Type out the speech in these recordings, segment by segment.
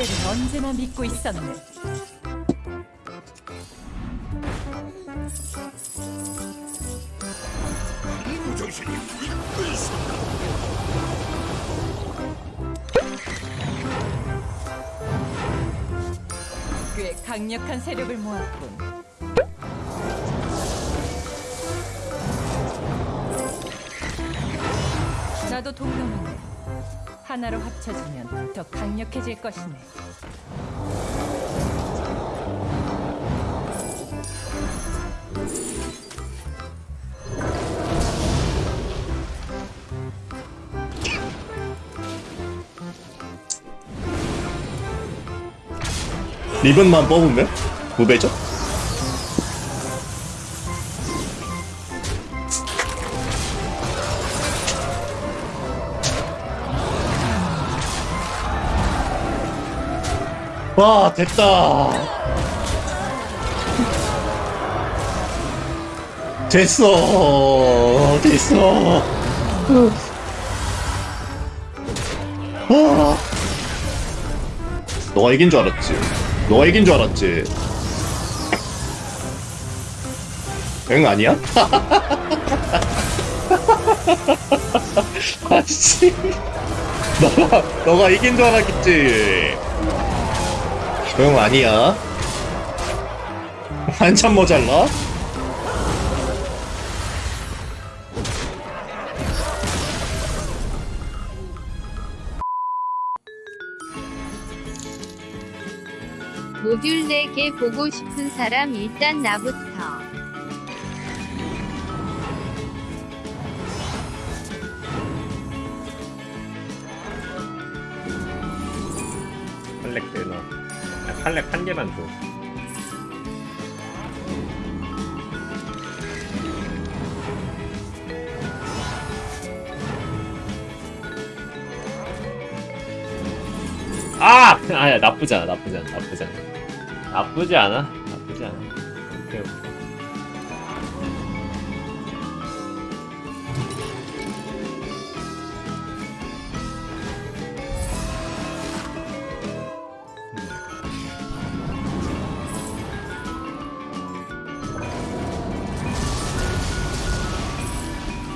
상대를 언제나 믿고 있었네. 있습니다. 꽤 강력한 세력을 모았군. 나도 동료만 하나로 합쳐지면 더 강력해질 것이네. 리본만 뽑으면 무배죠? 와 됐다. 됐어. 됐어. 와 너가 이긴 줄 알았지? 너가 이긴 줄 알았지? 응 아니야? 아씨. 너가 너가 이긴 줄 알았겠지 응 아니야 한참 모자라 모듈 4개 보고 싶은 사람 일단 나부터. 팔렉 되나? 아, 팔렉 한 개만 줘. 아! 아야 나쁘지 않아 나쁘지 않아 나쁘지 않아 나쁘지 않아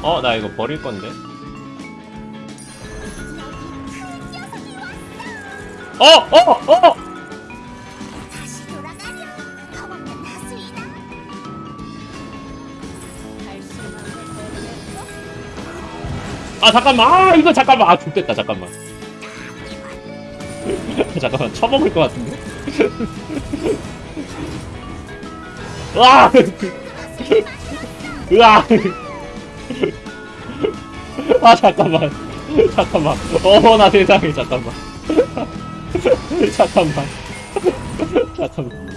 어 나 이거 버릴 건데. 어! 어! 어! 아 잠깐만. 아 이거 잠깐만. 아 좋됐다. 잠깐만. 잠깐만. 쳐먹을 것 같은데? 와 으아 아 잠깐만. 잠깐만. 어나 세상에. 잠깐만. 잠깐만. 잠깐만.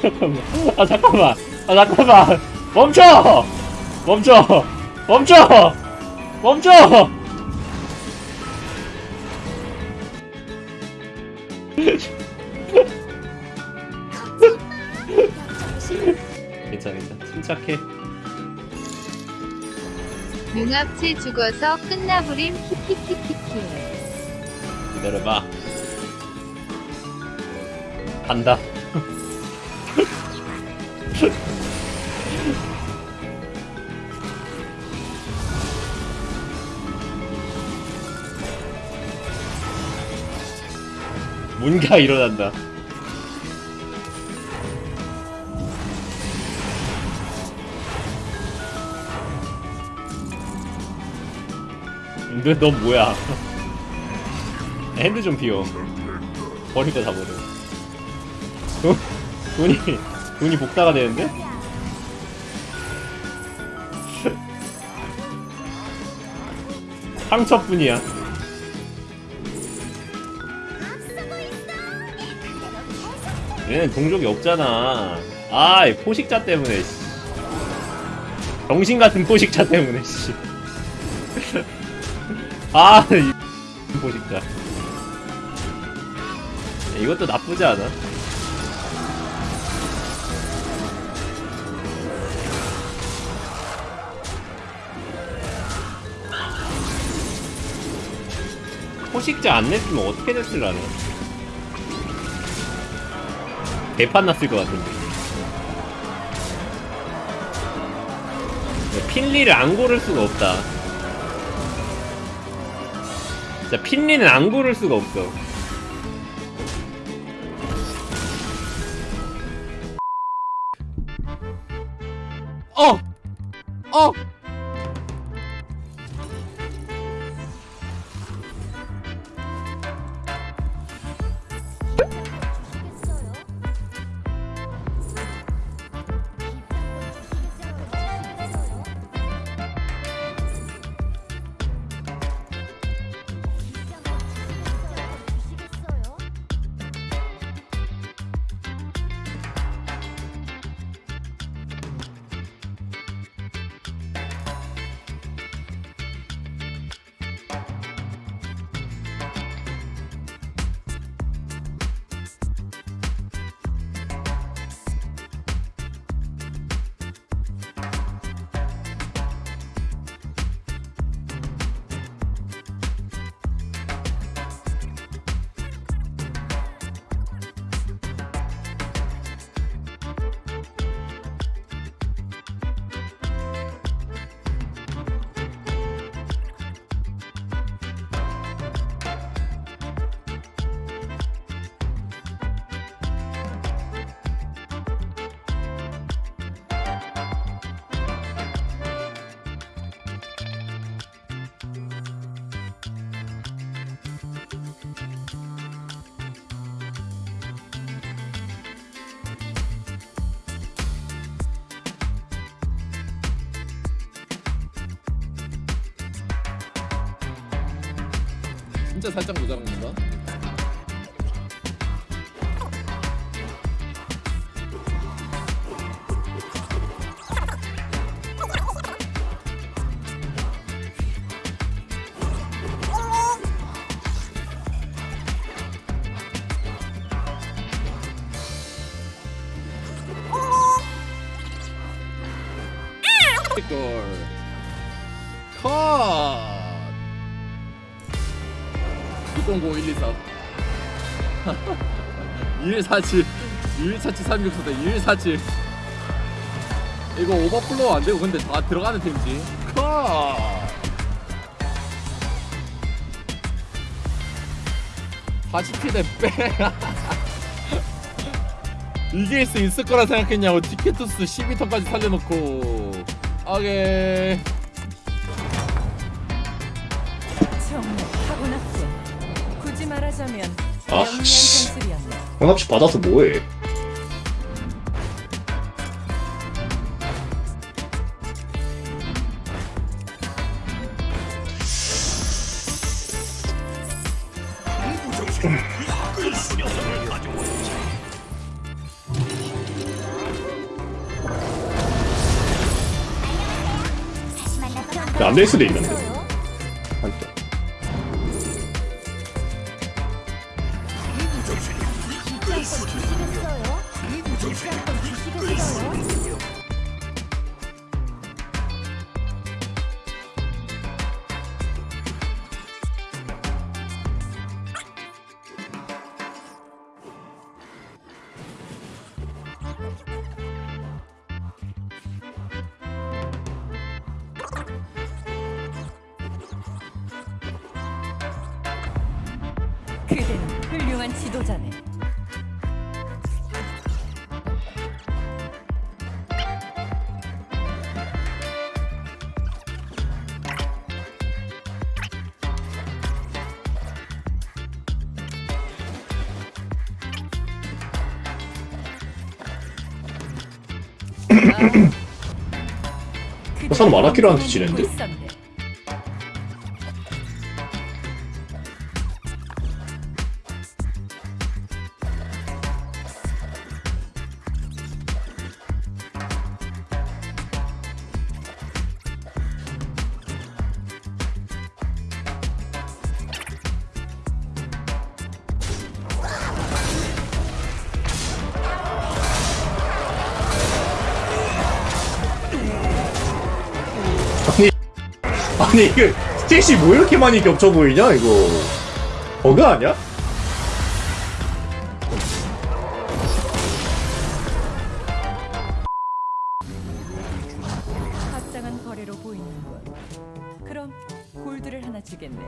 잠깐만. 아 잠깐만. 아 잠깐만. 멈춰! 멈춰! 멈춰! 멈춰! 괜찮아 괜찮아. 침착해 융합체 죽어서 끝나버림 키키키키키. 기다려봐. 간다. 뭔가 일어난다 근데 넌 뭐야 핸드 좀 비워 버리다 다 버려 돈, 돈이 돈이 복사가 되는데? 상처뿐이야 얘는 동족이 없잖아 아이 포식자 때문에 씨. 정신 같은 포식자 때문에 씨. 아, 이 포식자. 이것도 나쁘지 않아. 포식자 안 냈으면 어떻게 냈을라네. 개판 났을 것 같은데. 네, 핀리를 안 고를 수가 없다. 진짜 핀리는 안 고를 수가 없어. 어! 어! 진짜 살짝 모자란 건가? 골. 컷. 609 124 2147 2147 364대 2147 이거 오버플로우 안되고 근데 다 들어가는 팀이지. 컷 40피대 빼. 이길 수 있을 거라 생각했냐고 티켓투스 12턴까지 살려놓고. 오케이 아, 영리한 씨. 전술이었네. 혼합식 받아서 뭐해? 안 될 수도 있는데. 한쪽. 그대는 훌륭한 지도자네. 아, 사람 마라키라한테 지는데? 아니 이거 스탯이 뭐 이렇게 많이 겹쳐 보이냐 이거? 버그 아니야? 합당한 거래로 보이는 것. 그럼 골드를 하나 주겠네.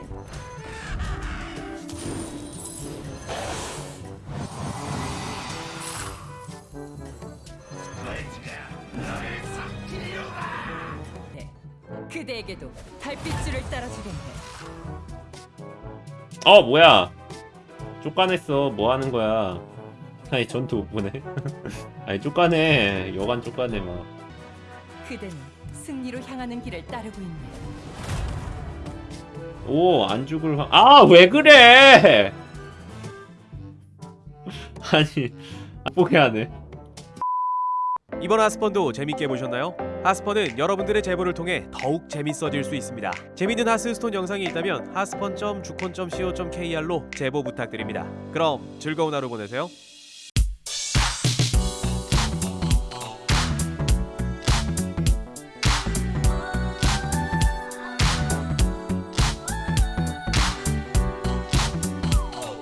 그대에게도 달빛줄을 따라주겠네. 어 뭐야 쫓가냈어 뭐 하는 거야 아니 전투 못 보네 아니 쫓가네 여간 쫓가네 막 그대는 승리로 향하는 길을 따르고 있네. 오, 안 죽을 확. 아, 왜 그래? 아니, 뽀개 하네. 이번 하스펀도 재밌게 보셨나요? 하스펀은 여러분들의 제보를 통해 더욱 재밌어질 수 있습니다. 재밌는 하스스톤 영상이 있다면 하스펀.주콘.co.kr로 제보 부탁드립니다. 그럼 즐거운 하루 보내세요.